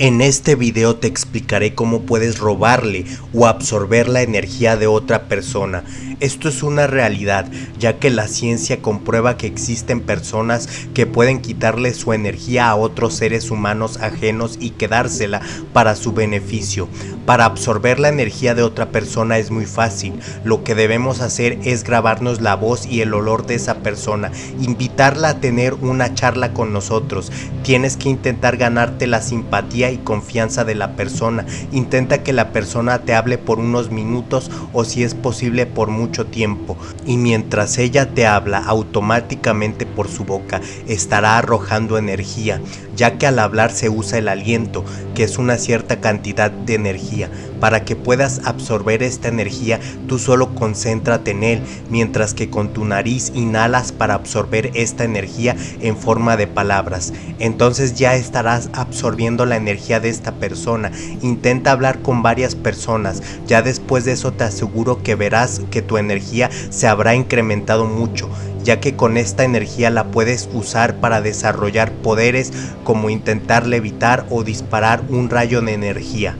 En este video te explicaré cómo puedes robarle o absorber la energía de otra persona. Esto es una realidad, ya que la ciencia comprueba que existen personas que pueden quitarle su energía a otros seres humanos ajenos y quedársela para su beneficio. Para absorber la energía de otra persona es muy fácil. Lo que debemos hacer es grabarnos la voz y el olor de esa persona, invitarla a tener una charla con nosotros. Tienes que intentar ganarte la simpatía y confianza de la persona. Intenta que la persona te hable por unos minutos o si es posible por mucho tiempo. Y mientras ella te habla, automáticamente por su boca estará arrojando energía, ya que al hablar se usa el aliento, que es una cierta cantidad de energía. Para que puedas absorber esta energía, tú solo concéntrate en él, mientras que con tu nariz inhalas para absorber esta energía en forma de palabras. Entonces ya estarás absorbiendo la de esta persona. Intenta hablar con varias personas. Ya después de eso te aseguro que verás que tu energía se habrá incrementado mucho ya que con esta energía la puedes usar para desarrollar poderes como intentar levitar o disparar un rayo de energía.